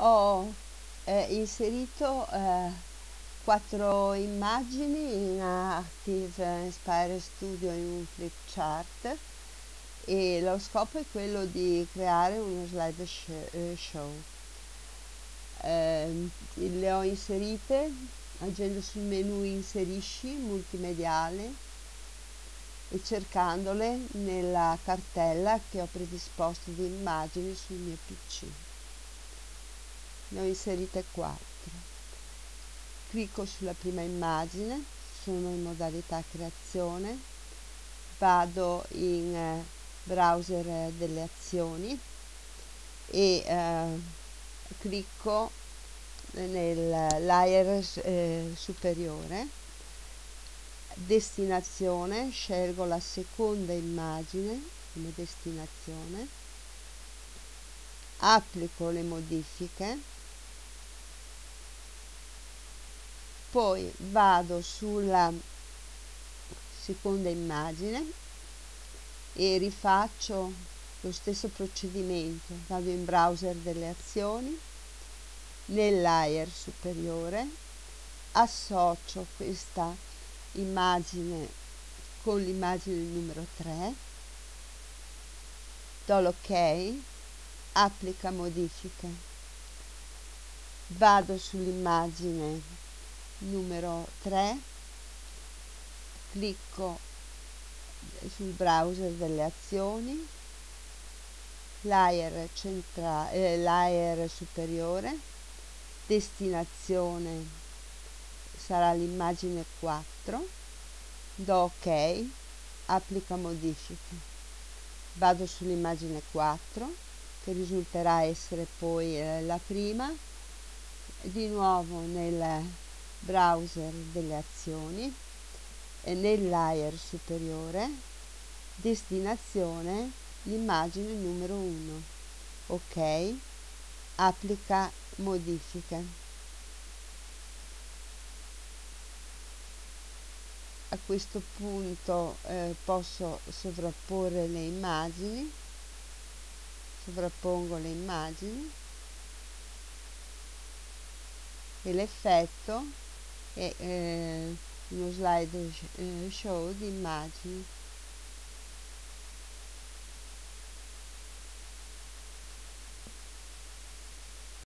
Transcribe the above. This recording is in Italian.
ho eh, inserito eh, quattro immagini in Active Inspire Studio in un flipchart e lo scopo è quello di creare uno slide eh, show. Eh, le ho inserite agendo sul menu inserisci multimediale e cercandole nella cartella che ho predisposto di immagini sul mio pc ne ho inserite 4 clicco sulla prima immagine sono in modalità creazione vado in eh, browser delle azioni e eh, clicco nel layer eh, superiore destinazione scelgo la seconda immagine come destinazione applico le modifiche poi vado sulla seconda immagine e rifaccio lo stesso procedimento. Vado in browser delle azioni nel layer superiore associo questa immagine con l'immagine numero 3 do l'ok applica modifiche. Vado sull'immagine numero 3 clicco sul browser delle azioni layer, centrale, eh, layer superiore destinazione sarà l'immagine 4 do ok applica modifiche. Vado sull'immagine 4 che risulterà essere poi eh, la prima. Di nuovo nel browser delle azioni e nel layer superiore destinazione l'immagine numero 1 ok? Applica modifiche. A questo punto eh, posso sovrapporre le immagini. Sovrappongo le immagini. E l'effetto e eh, uno slide show di immagini